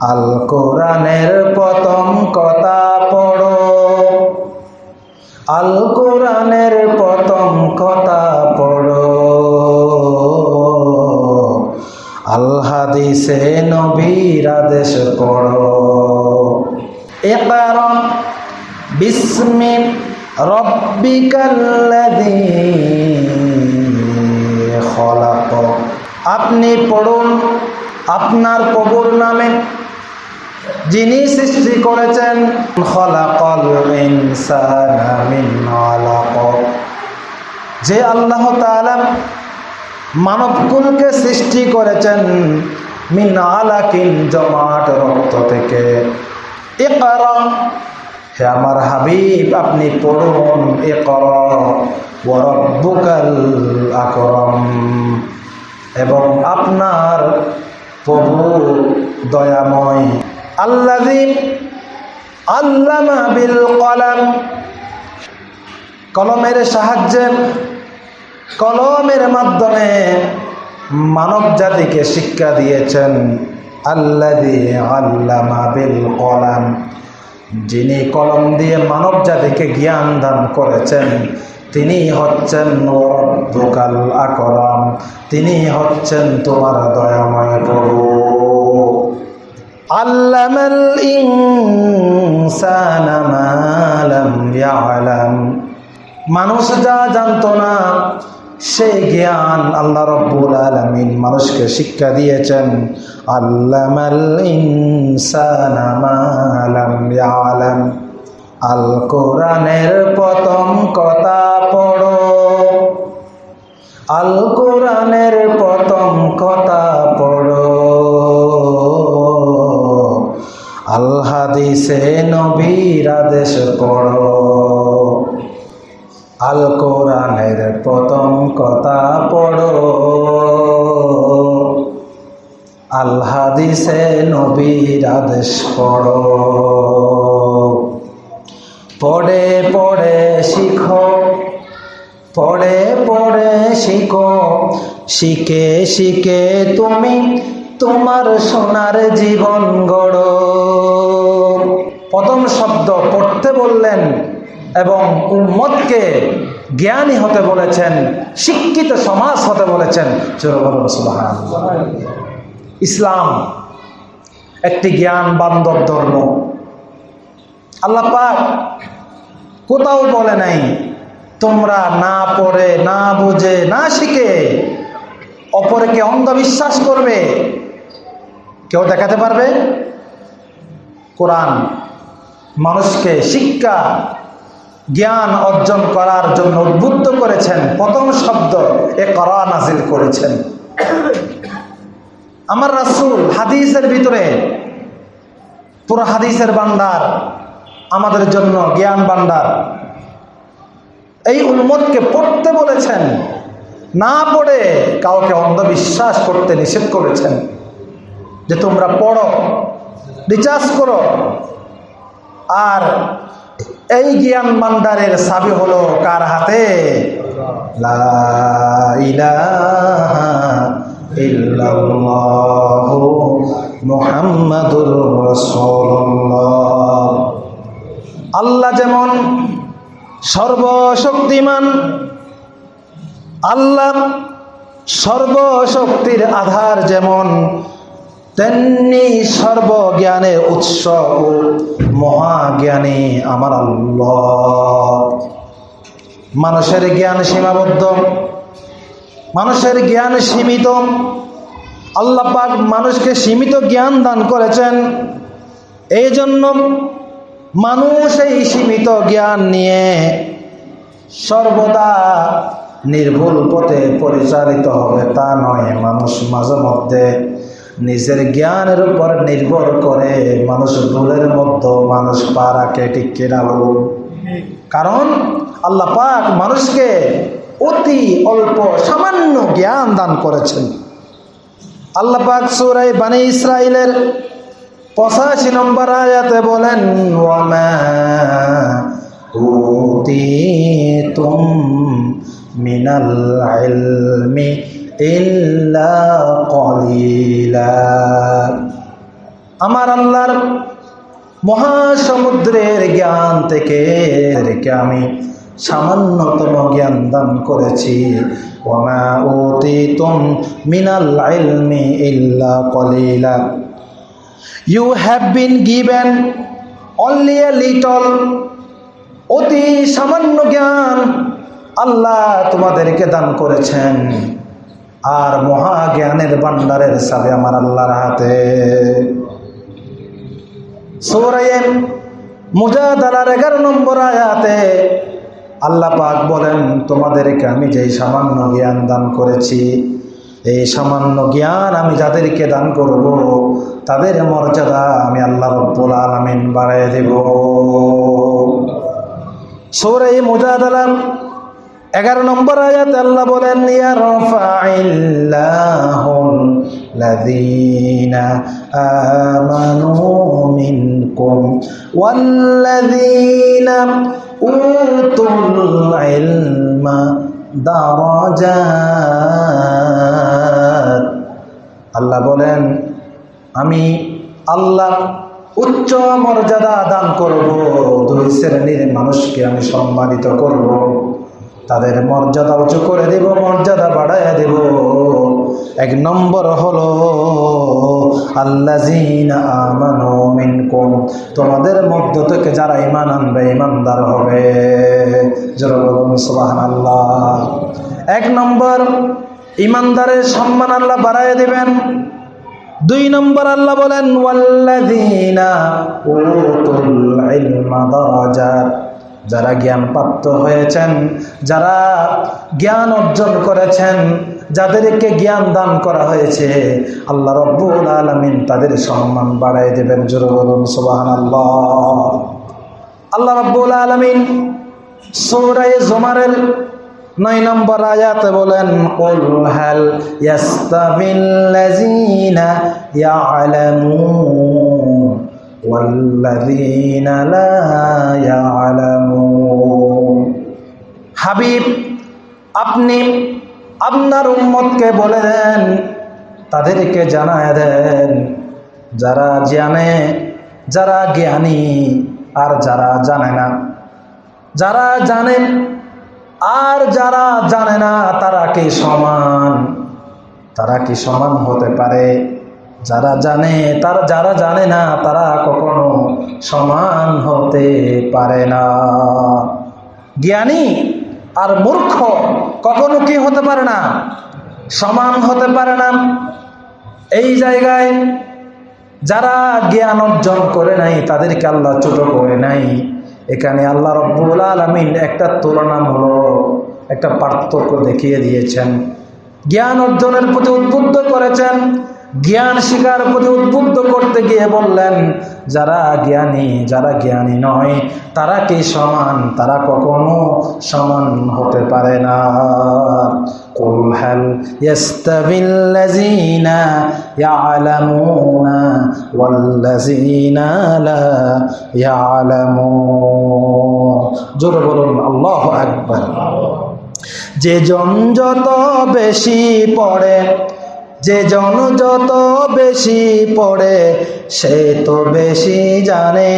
আল কোরআনের প্রথম কথা পড়ো। আল কোরআনের প্রথম কথা পড়ো। আল হাদিসে নবীর আদেশ পড়ো। একারণ বিস্মি রব্বিকাল্লাযী খলাক। আপনি পড়ুন আপনার প্রভুর নামে। যিনি সৃষ্টি করেছেন যে আল্লাহ মানবকুলকে সৃষ্টি করেছেন মিন আলাকিন জমাট রক্ত থেকে। ইকরা, হে আমার হাবিব, আপনি পড়ুন, ইকরা, ওয়া রাব্বুকাল আকরাম। এবং আপনার প্রভু দয়াময় আল্লামা বিল কলাম। কলমের সাহায্যে, কলমের মাধ্যমে মানব জাতিকে শিক্ষা দিয়েছেন আল্লাদি বিল যিনি কলম দিয়ে মানব জাতিকে জ্ঞান দান করেছেন, তিনি হচ্ছেন আকরাম। তিনি হচ্ছেন তোমার দয়াময় প্রভু। মানুষ যা জানতো না সেই জ্ঞান আল্লাহ রব্বুল আলমিন মানুষকে শিক্ষা দিয়েছেন। আল্লামাল ইনসানা মা লাম ইয়ালাম। আল কোরআনের প্রথম কথা পড়ো। আল কোরআনের প্রথম কথা পড়ো। আল হাদিসে নবীর আদেশ পড়ো। আল কোরআনের প্রথম কথা পড়ো। আল হাদিসে নবীর আদেশ পড়ো। পড়ে পড়ে শিখো। পড়ে পড়ে শিখো। শিখে শিখে তুমি তোমার সোনার জীবন গড়ো। প্রথম শব্দ পড়তে বললেন এবং উম্মতকে জ্ঞানী হতে বলেছেন, শিক্ষিত সমাজ হতে বলেছেন। ইসলাম একটি জ্ঞান বান্ধব ধর্ম। আল্লাহ কোথাও বলে নাই, তোমরা না পড়ে, না বুঝে, না শিখে অপরকে অন্ধবিশ্বাস করবে। কেউ দেখাতে পারবে? কোরআন মানুষকে শিক্ষা, জ্ঞান অর্জন করার জন্য উদ্বুদ্ধ করেছেন, প্রথম শব্দ এ করা নাজিল করেছেন। আমার রাসুল হাদিসের ভিতরে, পুরো হাদিসের বান্দার আমাদের জন্য জ্ঞান বান্দার এই উন্মতকে পড়তে বলেছেন, না পড়ে কাউকে অন্ধবিশ্বাস করতে নিষেধ করেছেন। যে তোমরা পড়ো, রিচার্জ করো আর এই জ্ঞান ভান্ডারের সাবি হলো কার হাতে? আল্লাহ যেমন সর্বশক্তিমান, আল্লাহ সর্বশক্তির আধার যেমন তেমনি সর্বজ্ঞানের উৎস ও মহাজ্ঞানী আমার মানুষের জ্ঞান সীমাবদ্ধ, মানুষের জ্ঞান সীমিত। আল্লাহ পাক মানুষকে সীমিত জ্ঞান দান করেছেন। এই জন্য মানুষ এই সীমিত জ্ঞান নিয়ে সর্বদা নির্ভুল পথে পরিচালিত হবে, তা নয়। মানুষ মাঝে মধ্যে নিজের জ্ঞানের উপর নির্ভর করে মানুষ ভুলের মধ্যে মানুষ পা রাখে ঠিক কারণ আল্লাহ পাক মানুষকে অতি অল্প সামান্য জ্ঞান দান করেছেন। আল্লাহ পাক সুরাই বানী ইসরায়েলের পঁচাশি নম্বর আয়াতে বলেন মিনাল আমার আল্লাহর মহাসমুদ্রের জ্ঞান থেকে আমি সামান্যতম জ্ঞান দান করেছি। কলিলা। You have been given only a little অতি সামান্য জ্ঞান আল্লাহ তোমাদেরকে দান করেছেন। আর মহা জ্ঞানের ভান্ডারের সাথে আমার আল্লাহর হাতে। সৌরাইয়ের মুজাদালার এগারো নম্বর আয়াতে আল্লাহ পাক বলেন, তোমাদেরকে আমি যেই সামান্য জ্ঞান দান করেছি, এই সামান্য জ্ঞান আমি যাদেরকে দান করব, তাদের মর্যাদা আমি আল্লাহ রব্বুল আলমিন বাড়াই দেব। সৌরাই মুজাদালার এগারো নম্বর আয়াত আল্লাহ বলেন আল্লাহ বলেন, আমি আল্লাহ উচ্চ মর্যাদা দান করব, দুই শ্রেণির মানুষকে আমি সম্মানিত করব। তাদের মর্যাদা উঁচু করে দেব, মর্যাদা বাড়াইয়া দেব। এক নম্বর হলো মিনকুম, তোমাদের মধ্য থেকে যারা ইমান আনবে ইমানদার হবে। সুবহানাল্লাহ। এক নম্বর ইমানদারের সম্মান আল্লাহ বাড়াইয়া দিবেন। দুই নম্বর আল্লাহ বলেন যারা জ্ঞানপ্রাপ্ত হয়েছেন, যারা জ্ঞান অর্জন করেছেন, যাদেরকে জ্ঞান দান করা হয়েছে, আল্লাহ রব্বুল আলমিন তাদের সম্মান বাড়াই দেবেন, জোর বলুন সোবাহান আল্লাহ রব্বুল আলমিন সৌরাই জোমারের নয় নম্বর আয়াতে বলেন, কুল হাল ইয়ালামুন? হাবিব, আপনি আপনার উম্মতকে বলে দেন, তাদেরকে জানায় দেন, যারা জানে, যারা জ্ঞানী, আর যারা জানে না। যারা জানেন আর যারা জানে না, তারা কি সমান? তারা কি সমান হতে পারে? যারা জানে, তারা যারা জানে না, তারা কখনো সমান হতে পারে না। জ্ঞানী আর মূর্খ কখনো কি হতে পারে না? সমান হতে পারে না। এই জায়গায় যারা জ্ঞান অর্জন করে নাই, তাদেরকে আল্লাহ ছোট করে নাই। এখানে আল্লাহ রব্বুল আলমিন একটা তুলনামূলক একটা পার্থক্য দেখিয়ে দিয়েছেন। জ্ঞান অর্জনের প্রতি উদ্বুদ্ধ করেছেন। জ্ঞান শিকার প্রতি উদ্বুদ্ধ করতে গিয়ে বললেন যারা জ্ঞানী যারা জ্ঞানী নয় তারা কি সমান তারা কখনো সমান হতে পারে না قل هل يستوي الذين يعلمون والذين لا يعلمون জোরে বলুন আল্লাহ আকবার যে জন যত বেশি পড়ে যে জন যত বেশি পড়ে, সে তো বেশি জানে।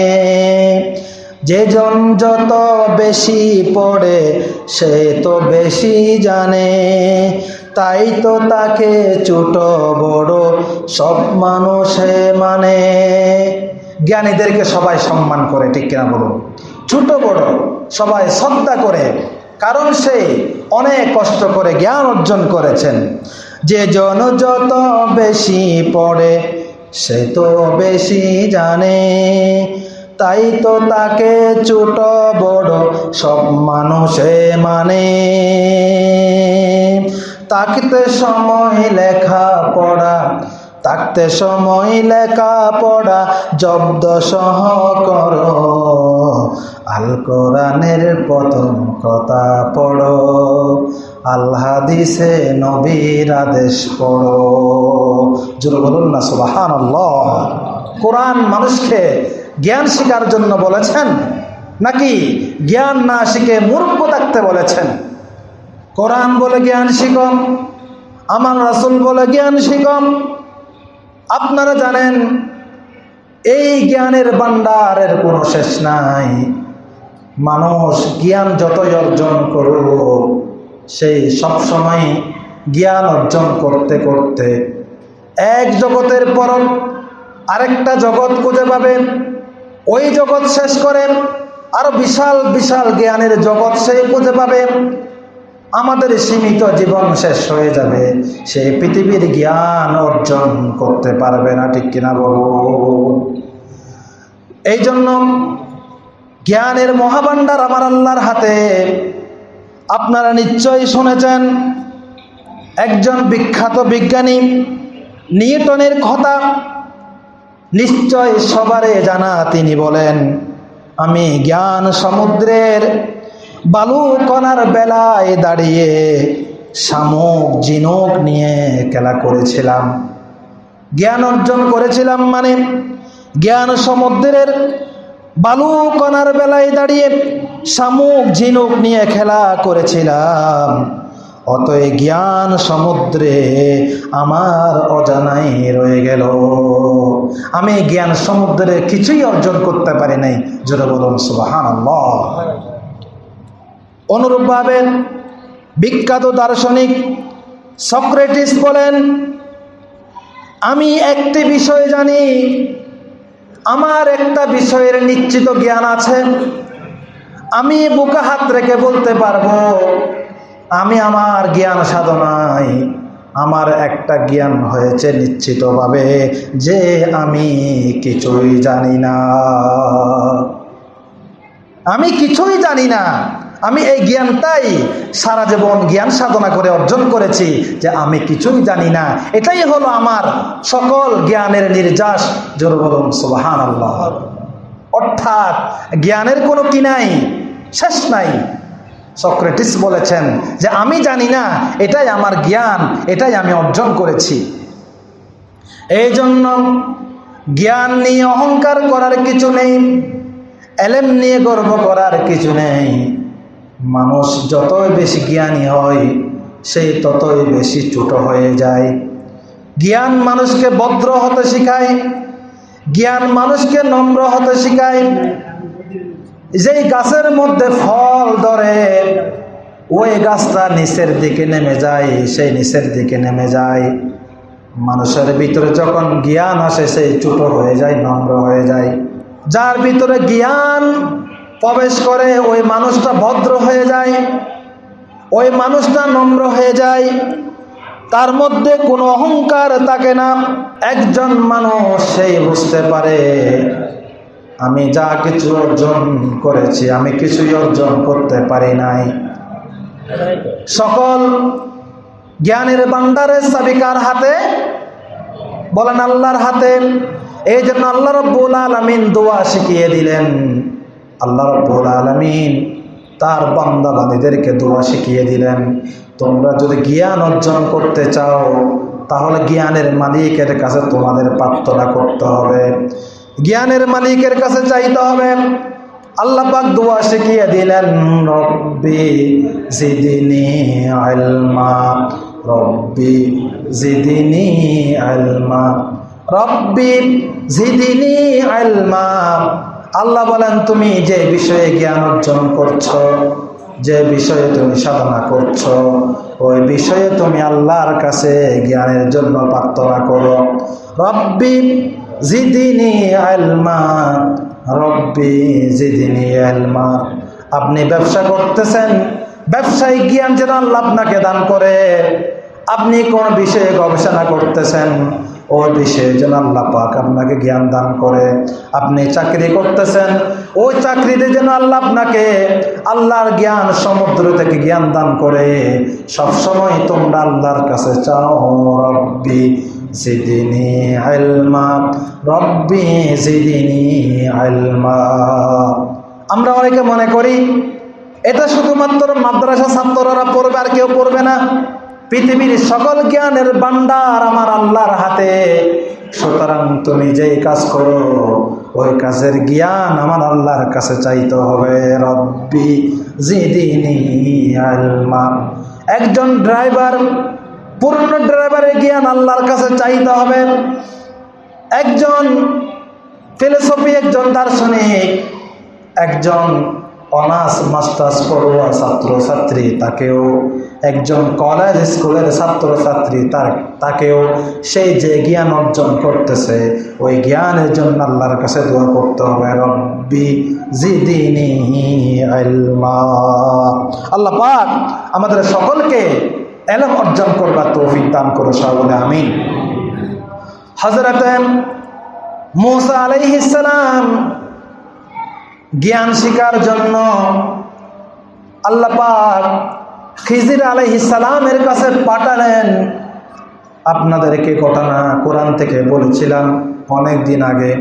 যে জন যত বেশি পড়ে, সে তো বেশি জানে। তাই তো তাকে ছোট, বড় সব মানুষে মানে। জ্ঞানীদেরকে সবাই সম্মান করে, ঠিক কিনা বলুন? ছোট, বড় সবাই শ্রদ্ধা করে, কারণ সে অনেক কষ্ট করে জ্ঞান অর্জন করেছেন। যে জন যত বেশি পড়ে, সে তো বেশি জানে। তাই তো তাকে ছোট, বড় সব মানুষে মানে। তাকতে সময় লেখা পড়া থাকতে সময় লেখা পড়া জব্দ সহ কর আল কোরআনের প্রথম কথা পড়ো। আল্লাহ নবীর আদেশ পড়ো। জোর বলুন না সুবাহান কোরআন মানুষকে জ্ঞান শেখার জন্য বলেছেন, নাকি জ্ঞান না শিখে মূর্খ থাকতে বলেছেন? কোরআন বলে জ্ঞান শিখম, আমার রাসুল বলে জ্ঞান শিখম। আপনারা জানেন, এই জ্ঞানের ভাণ্ডারের কোনো শেষ নাই। মানুষ জ্ঞান যতই অর্জন করুক সেই সবসময় জ্ঞান অর্জন করতে করতে এক জগতের পর আরেকটা জগৎ খুঁজে পাবেন ওই জগৎ শেষ করেন আরও বিশাল বিশাল জ্ঞানের জগৎ সে খুঁজে পাবে। আমাদের সীমিত জীবন শেষ হয়ে যাবে। সে পৃথিবীর জ্ঞান অর্জন করতে পারবে না, ঠিক কিনা বলুন এই জন্য জ্ঞানের মহাভাণ্ডার আমার আল্লাহর হাতে আপনারা নিশ্চয়ই শুনেছেন, একজন বিখ্যাত বিজ্ঞানী নিউটনের কথা নিশ্চয় সবারে জানা তিনি বলেন, আমি জ্ঞান সমুদ্রের বালু কণার বেলায় দাঁড়িয়ে শামুক, জিনুক নিয়ে খেলা করেছিলাম। জ্ঞান অর্জন করেছিলাম মানে জ্ঞান সমুদ্রের বালু কণার বেলায় দাঁড়িয়ে শামুক ঝিনুক নিয়ে খেলা করেছিলাম। অতএ জ্ঞান সমুদ্রে আমার অজানাই রয়ে গেল। আমি জ্ঞান সমুদ্রে কিছুই অর্জন করতে পারি নাই। জোরে বলুন সুবাহান অনুরূপভাবে বিখ্যাত দার্শনিক সক্রেটিস বলেন, আমি একটি বিষয় জানি আমার একটা বিষয়ের নিশ্চিত জ্ঞান আছে। আমি বুকা হাত রেখে বলতে পারব, আমি আমার জ্ঞান সাধনায় আমার একটা জ্ঞান হয়েছে নিশ্চিতভাবে যে আমি কিছুই জানি না। আমি কিছুই জানি না। আমি এই জ্ঞানটাই সারা জীবন জ্ঞান সাধনা করে অর্জন করেছি যে আমি কিছুই জানি না। এটাই হলো আমার সকল জ্ঞানের নির্যাস, জোর বলুন সুবাহান আল্লাহ অর্থাৎ জ্ঞানের কোনো কি নাই? শেষ নাই। সক্রেটিস বলেছেন যে আমি জানি না, এটাই আমার জ্ঞান, এটাই আমি অর্জন করেছি। এই জন্য জ্ঞান নিয়ে অহংকার করার কিছু নেই, এলেম নিয়ে গর্ব করার কিছু নেই। মানুষ যতই বেশি জ্ঞানী হয়, সেই ততই বেশি ছোট হয়ে যায়। জ্ঞান মানুষকে ভদ্র হতে শিখায়, জ্ঞান মানুষকে নম্র হতে শিখায়। যেই গাছের মধ্যে ফল ধরে, ওই গাছটা নিচের দিকে নেমে যায়, সেই নিচের দিকে নেমে যায়। মানুষের ভিতরে যখন জ্ঞান আসে, সেই ছোট হয়ে যায়, নম্র হয়ে যায়। যার ভিতরে জ্ঞান প্রবেশ করে, ওই মানুষটা ভদ্র হয়ে যায়, ওই মানুষটা নম্র হয়ে যায়। তার মধ্যে কোনো অহংকার থাকে না। একজন মানুষ সেই বুঝতে পারে, আমি যা কিছু অর্জন করেছি, আমি কিছুই অর্জন করতে পারি নাই। সকল জ্ঞানের বান্দারের সাবিকার হাতে, বলেন আল্লাহর হাতে, এই জন্য আল্লাহ রব্বুল আলমিন দোয়া শিখিয়ে দিলেন। আল্লাহ রব্বুল আলমিন তার বান্দা বান্দীদেরকে দোয়া শিখিয়ে দিলেন। তোমরা যদি জ্ঞান অর্জন করতে চাও, তাহলে জ্ঞানের মালিকের কাছে তোমাদের প্রার্থনা করতে হবে। জ্ঞানের মালিকের কাছে চাইতে হবে। আল্লাহ পাক দোয়া শিখিয়ে দিলেন, রব্বি জিদিনি আলমা রব্বি জিদিনি আলমা রব্বি জিদিনি আলমা আল্লাহ বলেন, তুমি যে বিষয়ে জ্ঞান অর্জন করছ, যে বিষয়ে তুমি সাধনা করছ, ওই বিষয়ে তুমি আল্লাহর কাছে জ্ঞানের জন্য প্রার্থনা করো। রব্বি জিদিনি আলমা, রব্বি জিদিনি আলমা। আপনি ব্যবসা করতেছেন, ব্যবসায়িক জ্ঞান যেন আল্লাহ আপনাকে দান করে। আপনি কোন বিষয়ে গবেষণা করতেছেন ওই বিষয়ে যেন আল্লাহ পাক আপনাকে জ্ঞান দান করে, আপনি চাকরি করতেছেন ওই চাকরিতে যেন আল্লাহ আপনাকে আল্লাহর জ্ঞান সমুদ্র থেকে জ্ঞান দান করে, সবসময় তোমরা আল্লাহর কাছে চাও, রব্বি জিদিনি আলমা রব্বি জিদিনি আলমা আমরা অনেকে মনে করি, এটা শুধুমাত্র মাদ্রাসা ছাত্ররা পড়বে আর কেউ পড়বে না। পৃথিবীর সকল জ্ঞানের ভান্ডার আমার আল্লাহর হাতে। সুতরাং তুমি যেই কাজ করো, ওই কাজের জ্ঞান আমার আল্লাহর কাছে চাইতে হবে। রব্বি জিদিনি আলমা একজন ড্রাইভার, পূর্ণ ড্রাইভারের জ্ঞান আল্লাহর কাছে চাইতে হবে। একজন ফিলোসফি, একজন দার্শনিক, একজন অনার্স, মাস্টার্স, পড়ুয়া ছাত্রছাত্রী তাকেও একজন কলেজ স্কুলের ছাত্রছাত্রী তার, তাকেও সেই যে জ্ঞান অর্জন করতেছে, ওই জ্ঞানের জন্য আল্লাহর কাছে দোয়া করতে হবে, রব্বি আল্লাহ পাক আমাদের সকলকে এলম অর্জন করবার তৌফিক দান করে বলে আমিন। হজরত মুসা আলাইহিসালাম জ্ঞান শিকার জন্য আল্লাহ পাক খিজির আলাইহিসালামের কাছে পাঠালেন। আপনাদেরকে ঘটনা কোরআন থেকে বলেছিলাম অনেক দিন আগে।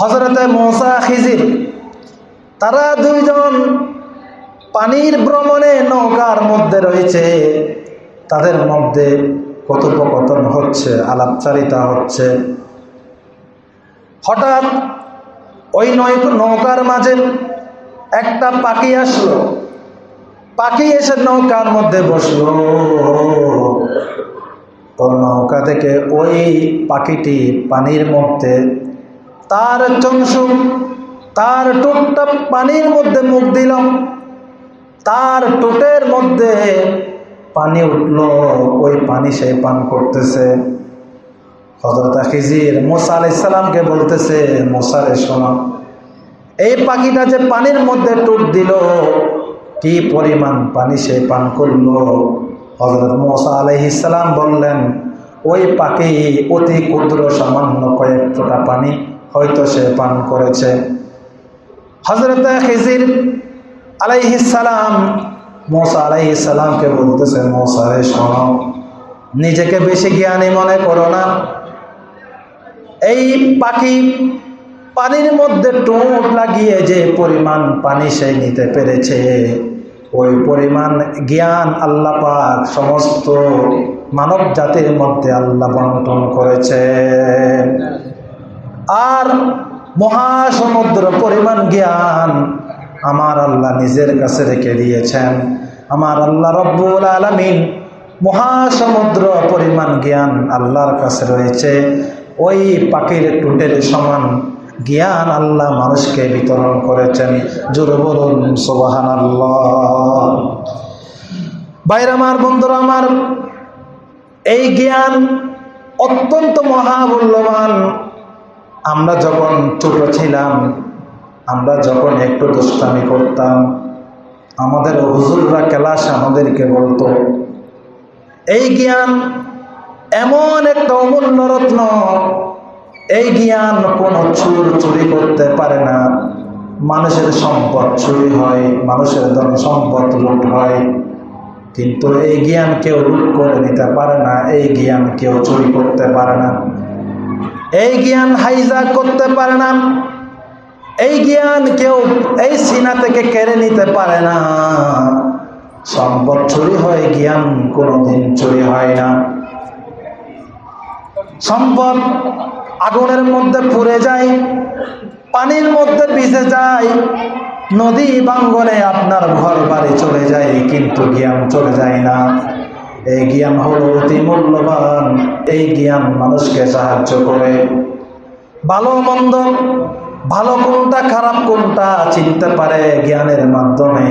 হজরতে মোসা খিজির, তারা দুইজন পানির ভ্রমণে নৌকার মধ্যে রয়েছে। তাদের মধ্যে কথোপকথন হচ্ছে, আলাপচারিতা হচ্ছে। হঠাৎ ওই নয় নৌকার মাঝে একটা পাখি আসলো। পাখি এসে নৌকার মধ্যে বসল। তো নৌকা থেকে ওই পাখিটি পানির মধ্যে, তার চংসু, তার টুকটা পানির মধ্যে মুখ দিল। তার টোটের মধ্যে পানি উঠল। ওই পানি সে পান করতেছে। হজরত খিজির মোসা আলাইসাল্লামকে বলতেছে মোসারে শোনো। এই পাখিটা যে পানির মধ্যে টুট দিল, কি পরিমাণ পানি সে পান করল? হজরত মোসা বললেন, ওই পাখি অতি ক্ষুদ্র সামান্য কয়েক পানি হয়তো সে পান করেছে। হজরত খিজির আলাইহিসালাম মোসা আলাইহিসালামকে বলতেছে মোসারে শোনো। নিজেকে বেশি জ্ঞানী মনে করো না। এই পাখি পানির মধ্যে টোট লাগিয়ে যে পরিমাণ পানি সে নিতে পেরেছে, ওই পরিমাণ জ্ঞান আল্লাহ পাক সমস্ত মানব জাতির মধ্যে আল্লাহ বন্টন করেছে। আর মহাসমুদ্র পরিমাণ জ্ঞান আমার আল্লাহ নিজের কাছে রেখে দিয়েছেন। আমার আল্লাহ রব্বুল আলমিন মহাসমুদ্র পরিমাণ জ্ঞান আল্লাহর কাছে রয়েছে। ওই পাখির টুটের সমান জ্ঞান আল্লাহ মানুষকে বিতরণ করেছেন। জোর বলুন সোবাহান বাইর আমার, বন্ধুরা আমার, এই জ্ঞান অত্যন্ত মহামূল্যবান। আমরা যখন ছোট ছিলাম, আমরা যখন একটু দুষ্টামি করতাম, আমাদের হুজুররা ক্লাস আমাদেরকে বলতো, এই জ্ঞান এমন একটা অমূল্য রত্ন এই জ্ঞান কোনো চুর চুরি করতে পারে না। মানুষের সম্পদ চুরি হয়, মানুষের ধন সম্পদ লুট হয়। কিন্তু এই জ্ঞান কেউ লুট করে নিতে পারে না, এই জ্ঞান কেউ চুরি করতে পারে না। এই জ্ঞান হাইজা করতে পারে না। এই জ্ঞান কেউ এই সিনা থেকে কেড়ে নিতে পারে না। সম্পদ চুরি হয়, জ্ঞান কোনোদিন চুরি হয় না। সম্পদ আগুনের মধ্যে পুড়ে যায়, পানির মধ্যে ভিজে যায়, নদী বাঙ্গনে আপনার ঘর বাড়ি চলে যায়, কিন্তু জ্ঞান চলে যায় না। এই জ্ঞান হলো অতি মূল্যবান, এই জ্ঞান মানুষকে সাহায্য করে। ভালো মন্দ, ভালো কোনটা, খারাপ কোনটা চিনতে পারে জ্ঞানের মাধ্যমে।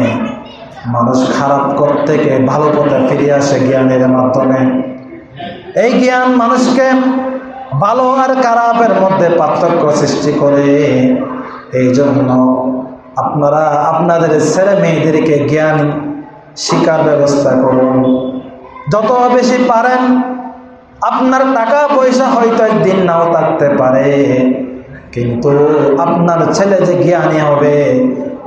মানুষ খারাপ করতে ভালো পথে ফিরে আসে জ্ঞানের মাধ্যমে। এই জ্ঞান মানুষকে ভালো আর খারাপের মধ্যে পার্থক্য সৃষ্টি করে। এই জন্য আপনারা আপনাদের ছেলে মেয়েদেরকে জ্ঞান শিকার ব্যবস্থা করুন। যত বেশি পারেন, আপনার টাকা পয়সা হয়তো একদিন নাও থাকতে পারে, কিন্তু আপনার ছেলে যে জ্ঞানী হবে,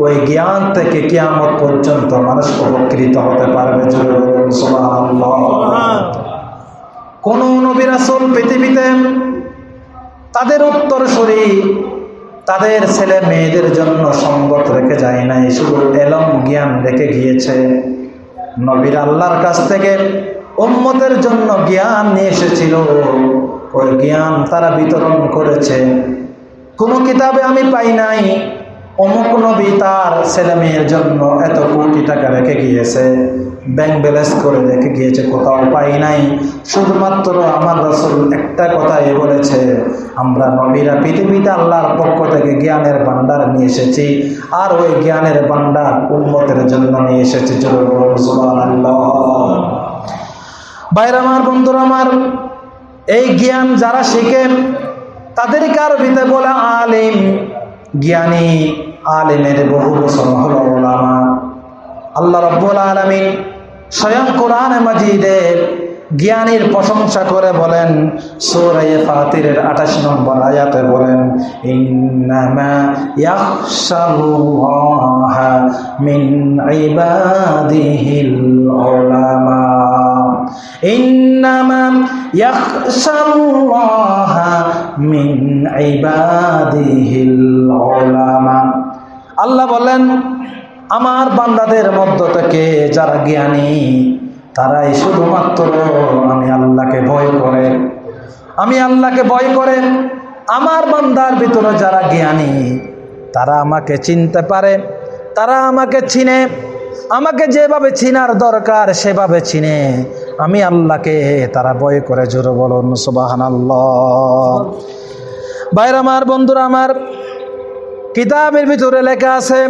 ওই জ্ঞান থেকে কিয়ামত পর্যন্ত মানুষ উপকৃত হতে পারবে। কোন নবিরাসল পৃথিবীতে তাদের উত্তর শরী তাদের ছেলে মেয়েদের জন্য সঙ্গত রেখে যায় নাই, শুধু এলম জ্ঞান রেখে গিয়েছে। নবীর আল্লাহর কাছ থেকে উম্মতের জন্য জ্ঞান নিয়ে এসেছিল। ওই জ্ঞান তারা বিতরণ করেছে। কোনো কিতাবে আমি পাই নাই। অমুক নবী তার ছেলে মেয়ের জন্য এত কোটি টাকা রেখে গিয়েছে। ব্যাংক ব্যালেন্স করে রেখে গিয়েছে, কোথাও পাই নাই। শুধুমাত্র আমার রসুল একটা কথাই বলেছে, আমরা নবীরা পৃথিবীতে আল্লাহর পক্ষ থেকে জ্ঞানের ভান্ডার নিয়ে এসেছি, আর ওই জ্ঞানের ভান্ডার উন্মতের জন্য নিয়ে এসেছি। বাইরে আমার, বন্ধুরা আমার, এই জ্ঞান যারা শিখেন তাদেরকে আরবিতে বলে আলিম, জ্ঞানী। আলিমের বহু বছর হলো ওলামা। আল্লাহ রব্বুল আলমিন স্বয়ং কোরআন মাজিদের জ্ঞানীর প্রশংসা করে বলেন, সূরায়ে ফাতিরের 28 নম্বর আয়াতে বলেন, ইন্নামা আল্লাহ বলেন, আমার বান্দাদের মধ্য থেকে যারা জ্ঞানী, তারাই শুধুমাত্র আমি আল্লাহকে ভয় করে। আমি আল্লাহকে ভয় করে। আমার বান্দার ভিতরে যারা জ্ঞানী, তারা আমাকে চিনতে পারে, তারা আমাকে চিনে। আমাকে যেভাবে চিনার দরকার, সেভাবে চিনে। আমি আল্লাহকে তারা ভয় করে। জোরে বলুন সুবাহান আল্লাহ বাইরে আমার, বন্ধুরা আমার কিতাবের ভিতরে লেখা আছে,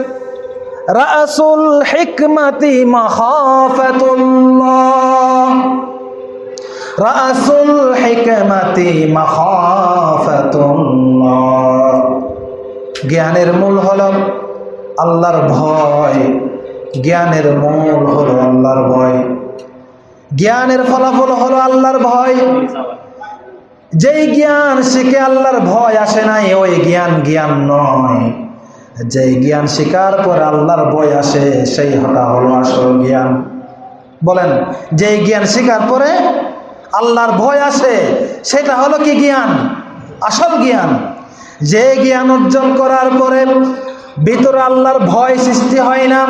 রাসুল হিকমতি রাসুল হিকমতি জ্ঞানের মূল হল আল্লাহর ভয়। জ্ঞানের মূল হলো আল্লাহর ভয়। জ্ঞানের ফলাফল হলো আল্লাহর ভয়। যেই জ্ঞান শিখে আল্লাহর ভয় আসে নাই, ওই জ্ঞান জ্ঞান নয়। যেই জ্ঞান শিকার পর আল্লাহর ভয় আসে, সেই হতা হলো আসল জ্ঞান। বলেন, যেই জ্ঞান শিকার পরে আল্লাহর ভয় আসে, সেটা হলো কি জ্ঞান? আসল জ্ঞান। যে জ্ঞান অর্জন করার পরে ভিতরে আল্লাহর ভয় সৃষ্টি হয় না,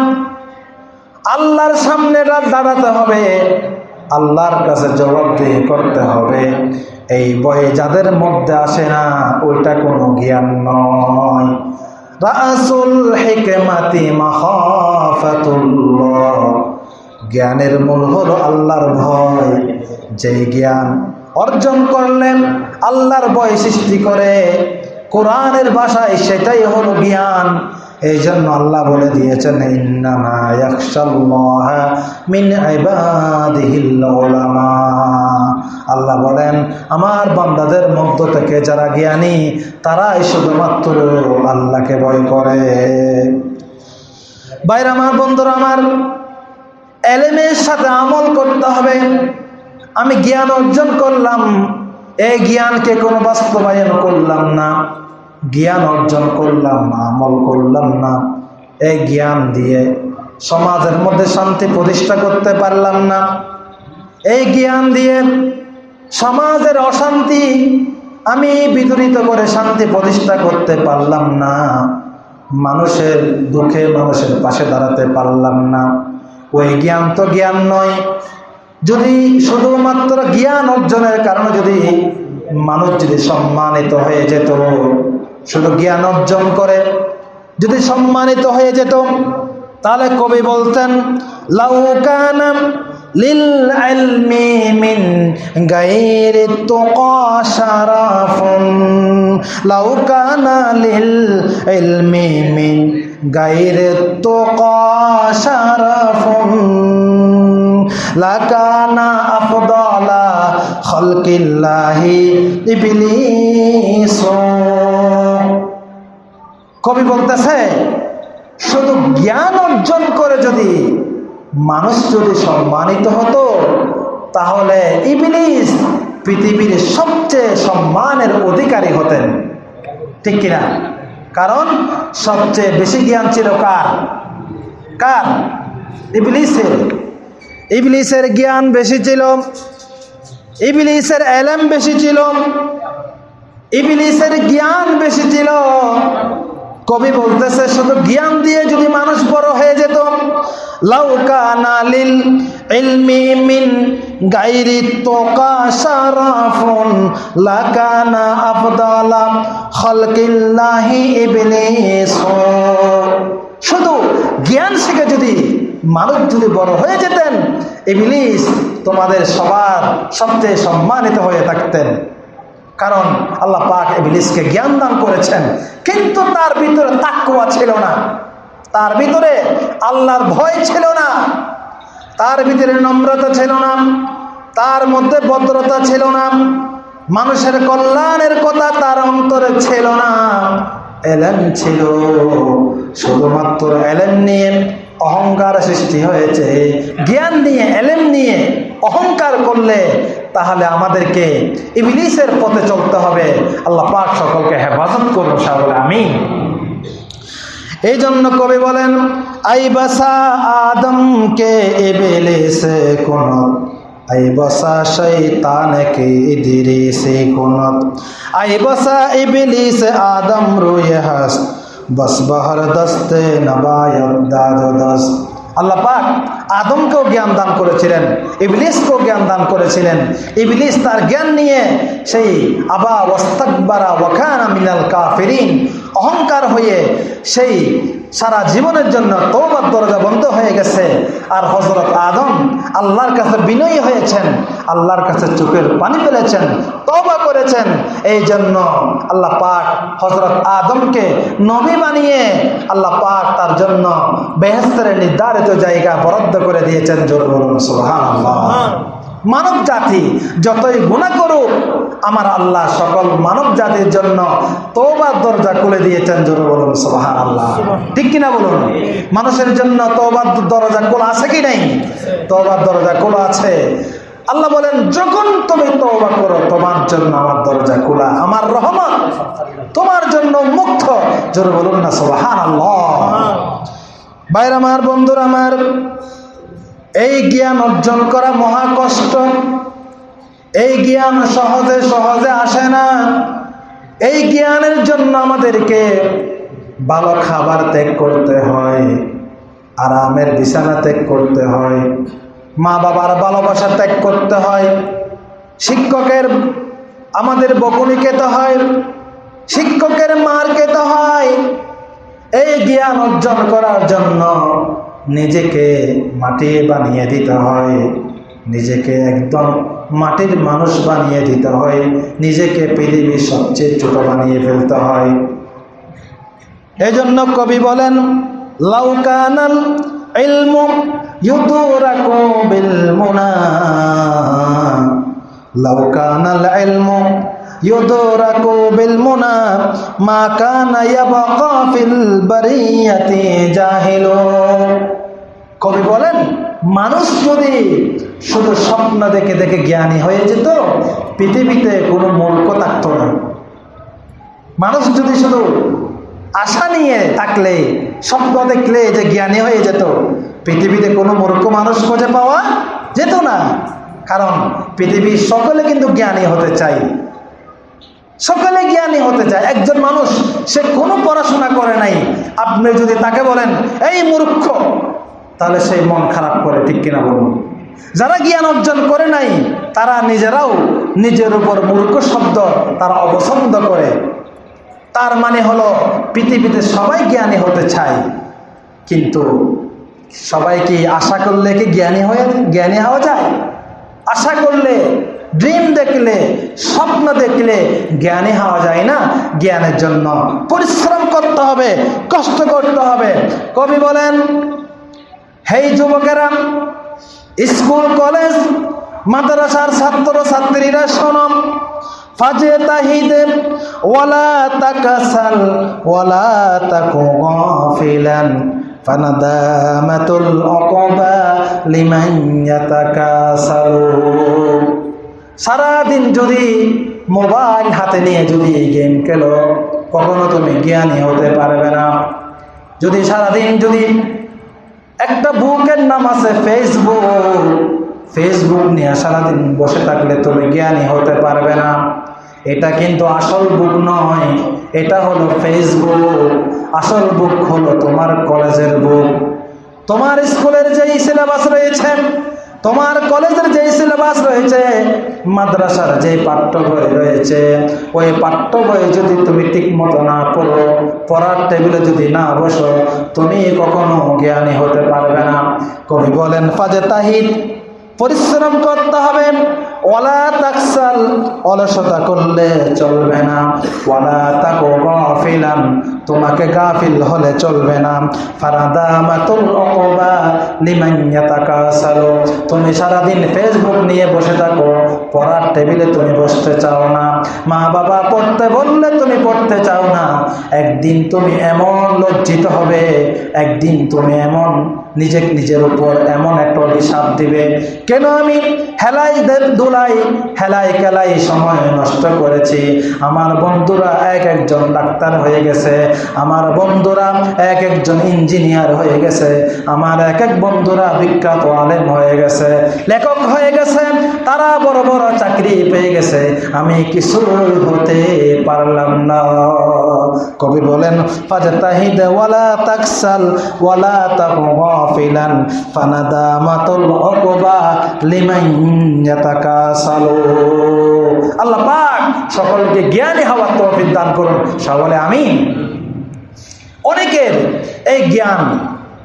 আল্লাহর সামনে দাঁড়াতে হবে, আল্লাহর কাছে জবাবদিহি করতে হবে। এই বয়ে যাদের মধ্যে আসে না, ওইটা কোনো জ্ঞান নয়। রাসুল হিকমাতি মাখাফাতুল্লাহ। জ্ঞানের মূল হল আল্লাহর ভয়। যে জ্ঞান অর্জন করলেন, আল্লাহর ভয় সৃষ্টি করে, কোরআনের ভাষায় সেটাই হলো জ্ঞান। এই জন্য আল্লাহ বলে দিয়েছেন আল্লাহ বলেন, আমার বান্দাদের মধ্য থেকে যারা জ্ঞানী, তারাই শুধুমাত্র আল্লাহকে ভয় করে। বাইরে আমার বন্ধুরা আমার, এলেমের সাথে আমল করতে হবে। আমি জ্ঞান অর্জন করলাম, এই জ্ঞানকে কোনো বাস্তবায়ন করলাম না। জ্ঞান অর্জন করলাম না, আমল করলাম না। এই জ্ঞান দিয়ে সমাজের মধ্যে শান্তি প্রতিষ্ঠা করতে পারলাম না। এই জ্ঞান দিয়ে সমাজের অশান্তি আমি বিতরিত করে শান্তি প্রতিষ্ঠা করতে পারলাম না। মানুষের দুঃখে মানুষের পাশে দাঁড়াতে পারলাম না। ওই জ্ঞান তো জ্ঞান নয়। যদি শুধুমাত্র জ্ঞান অর্জনের কারণে যদি মানুষ যদি সম্মানিত হয়ে যেত শুধু জ্ঞান অর্জন করে। যদি সম্মানিত হয়ে যেত, তাহলে কবি বলতেন লাউকানাম লিল ইলমি মিন গায়রি তুকা শারাফুন। লাউকানা লিল ইলমি মিন গায়রি তুকা শারাফুন। লাকানা আফদালা খালকিল্লাহি ইবলিস কবি বলতেছে, শুধু জ্ঞান অর্জন করে যদি মানুষ যদি সম্মানিত হতো, তাহলে ইবলিস পৃথিবীর সবচেয়ে সম্মানের অধিকারী হতেন। ঠিক কিনা? কারণ সবচেয়ে বেশি জ্ঞান ছিল কার? কার? ইবলিসের। ইবলিসের জ্ঞান বেশি ছিল, ইবলিসের এলেম বেশি ছিল, ইবলিসের জ্ঞান বেশি ছিল কবি বলতেছে, শুধু জ্ঞান দিয়ে যদি মানুষ বড় হয়ে যেত মিন লাকানা শুধু জ্ঞান শিখে যদি মানুষ যদি বড় হয়ে যেতেন, ইবলিস তোমাদের সবার সবচেয়ে সম্মানিত হয়ে থাকতেন। কারণ আল্লাহ পাক ইবলিসকে জ্ঞান দান করেছেন। কিন্তু তার ভিতরে তাকুয়া ছিল না। তার ভিতরে আল্লাহর ভয় ছিল না। তার ভিতরে নম্রতা ছিল না। তার মধ্যে ভদ্রতা ছিল না। মানুষের কল্যাণের কথা তার অন্তরে ছিল না। এলেন ছিল। শুধুমাত্র এলেন নিয়ে অহংকার সৃষ্টি হয়েছে। জ্ঞান নিয়ে, এলেম নিয়ে অহংকার করলে তাহলে আমাদেরকে ইবলিসের পথে চলতে হবে। আল্লাহ পাক সকলকে হেফাজত করুন, সাবলে আমি এই জন্য কবি বলেন আই বসা আদমকে ইবলিসে কোন আই বসা শৈতানকে ইদরিসে কোনত আই বসা ইবলিস আদম রুয়ে بس بہر دست نبایت داد و دست اللہ আদমকেও জ্ঞান দান করেছিলেন, ইবলিসকেও জ্ঞান দান করেছিলেন। ইবলিস তার জ্ঞান নিয়ে সেই আবা ওয়াস্তাকবারা ওয়াখানা মিনাল কাফিরিন অহংকার হয়ে সেই সারা জীবনের জন্য তৌবার দরজা বন্ধ হয়ে গেছে। আর হজরত আদম আল্লাহর কাছে বিনয়ী হয়েছেন, আল্লাহর কাছে চোখের পানি ফেলেছেন তৌবা করেছেন। এই জন্য আল্লাহ পাক হজরত আদমকে নবী বানিয়ে আল্লাহ পাক তার জন্য বেহেস্তের নির্ধারিত জায়গা বরাদ্দ করে দিয়েছেন জোর বলুন মানব জাতি যতই গুণা করুক আমার আল্লাহ সকল মানব জাতির জন্য তৌবার দরজা খুলে দিয়েছেন জোর বলুন সোহান আল্লাহ ঠিক কিনা বলুন? মানুষের জন্য তৌবার দরজা খোলা আছে কি নাই? তৌবার দরজা খোলা আছে। আল্লাহ বলেন যখন তুমি তৌবা করো তোমার জন্য আমার দরজা খোলা আমার রহমান তোমার জন্য মুক্ত। জোর বলুন না সোহান আল্লাহ বাইর আমার বন্ধুর আমার এই জ্ঞান অর্জন করা মহা কষ্ট। এই জ্ঞান সহজে সহজে আসে না। এই জ্ঞানের জন্য আমাদেরকে ভালো খাবার ত্যাগ করতে হয়, আরামের বিছানা ত্যাগ করতে হয়, মা বাবার ভালোবাসা ত্যাগ করতে হয়, শিক্ষকের আমাদের বকুনি খেতে হয়, শিক্ষকের মার খেতে হয়। এই জ্ঞান অর্জন করার জন্য নিজেকে মাটি বানিয়ে দিতে হয়, নিজেকে একদম মাটির মানুষ বানিয়ে দিতে হয়, নিজেকে পৃথিবীর সবচেয়ে ছোট বানিয়ে ফেলতে হয়। এই জন্য কবি বলেন লাউকানাল ইলমু ইউদুরাকু বিল মুনা। লাউকানাল ইলমু কবি বলেন, মানুষ যদি শুধু স্বপ্ন দেখে দেখে জ্ঞানী হয়ে যেত, পৃথিবীতে কোনো মূর্খ থাকতো না। মানুষ যদি শুধু আশা নিয়ে থাকলে, স্বপ্ন দেখলে যে জ্ঞানী হয়ে যেত, পৃথিবীতে কোনো মূর্খ মানুষ খুঁজে পাওয়া যেত না। কারণ পৃথিবীর সকলে কিন্তু জ্ঞানী হতে চায়। সকলে জ্ঞানী হতে চায়, একজন মানুষ, সে কোনো পড়াশোনা করে নাই। আপনি যদি তাকে বলেন, এই মূর্খ, তাহলে সেই মন খারাপ করে, ঠিক কিনা বলুন? যারা জ্ঞান অর্জন করে নাই, তারা নিজেরাও নিজের উপর মূর্খ শব্দ তারা অপছন্দ করে। তার মানে হলো, পৃথিবীতে সবাই জ্ঞানী হতে চায়, কিন্তু সবাই কি আশা করলে কি জ্ঞানী হয়ে, জ্ঞানী হওয়া যায়? আশা করলে ড্রিম দেখলে, স্বপ্ন দেখলে জ্ঞানী হওয়া যায় না জ্ঞানের জন্য। পরিশ্রম করতে হবে, কষ্ট করতে হবে। কবি বলেন হেই যুবকেরা, স্কুল, কলেজ, মাদ্রাসার ছাত্র ছাত্রীরা শোনম ফাজে তাহিদে ওয়ালা তাকাসাল, ওয়ালা তাকু গাফিলান, ফানাদামাতুল উকবা লিমান ইয়াতাকাসালু। সারাদিন যদি মোবাইল হাতে নিয়ে যদি এই গেম খেলো, কখনো তুমি জ্ঞানী হতে পারবে না। যদি সারাদিন যদি একটা বুকের নাম আছে ফেসবুক ফেসবুক নিয়ে সারাদিন বসে থাকলে তুমি জ্ঞানী হতে পারবে না। এটা কিন্তু আসল বুক নয়, এটা হলো ফেসবুক। আসল বুক হলো তোমার কলেজের বুক। তোমার স্কুলের যেই সিলেবাস রয়েছে তোমার কলেজের যেই সিলেবাস রয়েছে, মাদ্রাসার যে পাঠ্য বই রয়েছে, ওই পাঠ্য বই যদি তুমি ঠিক মতো না পড়ো, পড়ার টেবিলে যদি না বসো, তুমি কখনো জ্ঞানী হতে পারবে না। কবি বলেন, ফাজে তাহিদ, পরিশ্রম করতে হবে। ওয়ালা তাকসাল, অলসতা করলে চলবে না। ওয়ালা তাকো গাফিলান তোমাকে গাফিল হলে চলবে না। ফারাদামাতুল উকবা লিমান ইয়াতাকাসালু। তুমি সারাদিন ফেসবুক নিয়ে বসে থাকো, পড়ার টেবিলে তুমি বসতে চাও না। মা বাবা পড়তে বললে তুমি পড়তে চাও না। একদিন তুমি এমন লজ্জিত হবে, একদিন তুমি এমন নিজে নিজের উপর এমন একটা অভিশাপ দিবে। কেন আমি হেলাই দুলাই, হেলাই খেলাই সময় নষ্ট করেছি। আমার বন্ধুরা এক একজন ডাক্তার হয়ে গেছে। আমার বন্ধুরা এক একজন ইঞ্জিনিয়ার হয়ে গেছে, আমার এক এক বন্ধুরা বিখ্যাত আলেম হয়ে গেছে, লেখক হয়ে গেছে, তারা বড় বড় চাকরি পেয়ে গেছে, আমি কিছু হতে পারলাম না। কবি বলেন আল্লাহ সকলকে জ্ঞানী হওয়ার তৌফিক দান করুন। সকলে আমিন। অনেকের এই জ্ঞান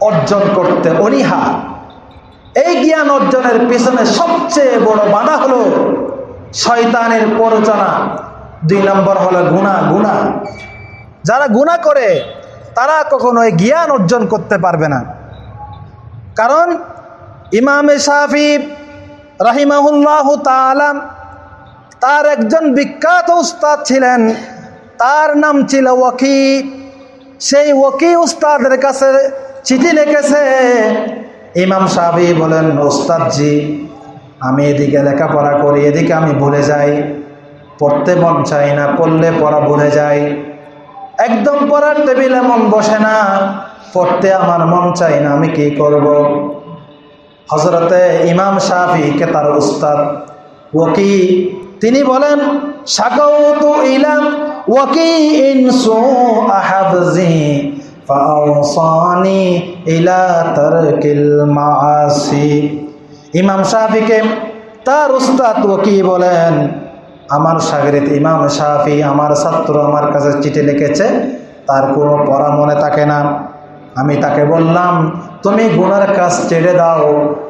অর্জন করতে অনীহা। এই জ্ঞান অর্জনের পেছনে সবচেয়ে বড় বাধা হলো শয়তানের প্ররোচনা। দুই নম্বর হলো গুণা গুণা। যারা গুণা করে, তারা কখনো এই জ্ঞান অর্জন করতে পারবে না। কারণ ইমামে শাফি রাহিমাহুল্লাহ তালাম তার একজন বিখ্যাত উস্তাদ ছিলেন। তার নাম ছিল ওয়াকি সেই ওয়াকি উস্তাদের কাছে চিঠি লিখেছে। ইমাম সাহেব বলেন, ওস্তাদজি, আমি এদিকে লেখাপড়া করি, এদিকে আমি ভুলে যাই। পড়তে মন চাই না, পড়লে পড়া ভুলে যাই। একদম পড়ার টেবিলে মন বসে না, পড়তে আমার মন চাই না, আমি কি করব? হজরতে ইমাম শাফিকে তার উস্তাদ ওকি তিনি বলেন সাকাউতু ইলাম ইমাম শাফিকে, তার উস্তাদ ওকি বলেন, আমার সাগরিত ইমাম শাফি আমার ছাত্র আমার কাছে চিঠি লিখেছে, তার কোনো পড়া মনে থাকে না। আমি তাকে বললাম, তুমি গুনার কাজ ছেড়ে দাও,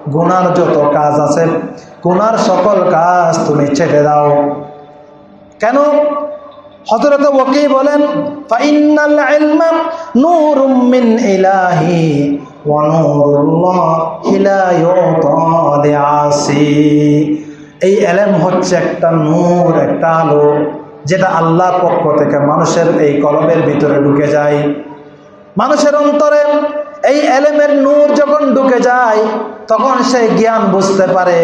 গুনার যত কাজ আছে, গুনার সকল কাজ তুমি ছেড়ে দাও। কেন? হজরত ওকি বলেন এই এলেম হচ্ছে একটা নূর, একটা আলো, যেটা আল্লাহর পক্ষ থেকে মানুষের এই কলমের ভিতরে ঢুকে যায়। মানুষের অন্তরে এই এলেমের নূর যখন ঢুকে যায়, তখন সে জ্ঞান বুঝতে পারে,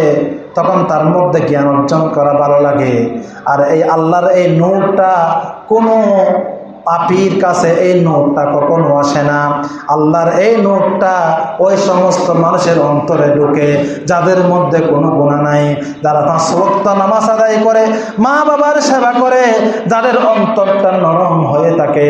তখন তার মধ্যে জ্ঞান অর্জন করা ভালো লাগে। আর এই আল্লাহর এই নূরটা কোনো পাপির কাছে এই নোটটা কখনো আসে না। আল্লাহর এই নোটটা ওই সমস্ত মানুষের অন্তরে ঢুকে, যাদের মধ্যে কোনো গুণা নাই। যারা পাঁচ ভক্ত নামাজ আদায় করে, মা বাবার সেবা করে, যাদের অন্তরটা নরম হয়ে থাকে,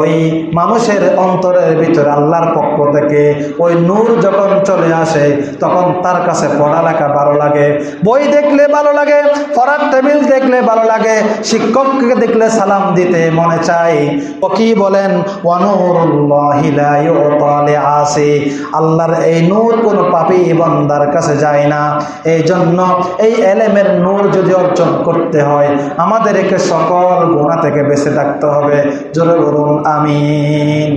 ওই মানুষের অন্তরের ভিতরে আল্লাহর পক্ষ থেকে ওই নূর যখন চলে আসে, তখন তার কাছে পড়ালেখা ভালো লাগে, বই দেখলে ভালো লাগে, পড়ার টেবিল দেখলে ভালো লাগে, শিক্ষককে দেখলে সালাম দিতে মনে চায় কি বলেন? আসে আল্লাহর এই নূর কোনো পাপি বান্দার কাছে যায় না। এই জন্য এই এলেমের নূর যদি অর্জন করতে হয়, আমাদেরকে সকল গুণা থেকে বেঁচে থাকতে হবে। জোরে বলুন, আমিন।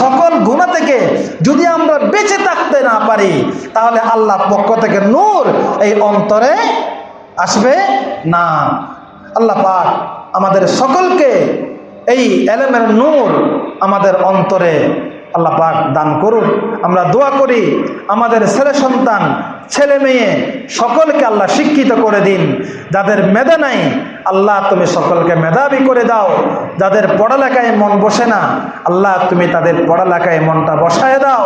সকল গুণা থেকে যদি আমরা বেঁচে থাকতে না পারি, তাহলে আল্লাহ পক্ষ থেকে নূর এই অন্তরে আসবে না। আল্লাহ পাক আমাদের সকলকে এই এলেমের নূর আমাদের অন্তরে আল্লাহ পাক দান করুন আমরা দোয়া করি, আমাদের ছেলে সন্তান, ছেলে মেয়ে সকলকে আল্লাহ শিক্ষিত করে দিন। যাদের মেধা নাই, আল্লাহ তুমি সকলকে মেধাবী করে দাও। যাদের পড়ালেখায় মন বসে না, আল্লাহ তুমি তাদের পড়ালেখায় মনটা বসায় দাও।